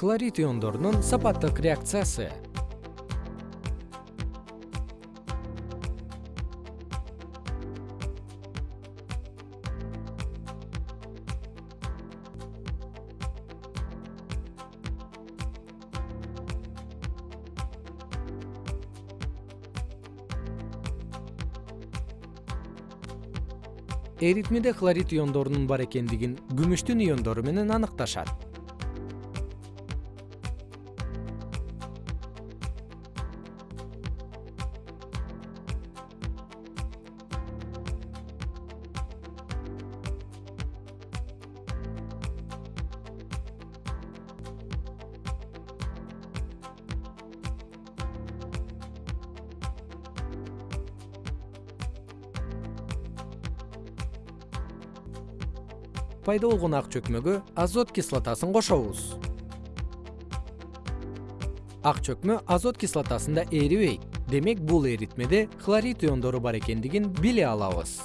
хлорид иондорунун сапаттык реакциясы. Эритмеде хлорид иондорунун бар экендигин күмүштүн иондору менен аныкташат пайда болгон ак чөкмөгө азот кислотасын кошобуз. Ак чөкмө азот кислотасында эрибейт. Демек бул эритмеде хлорид иондору бар экендигин биле алабыз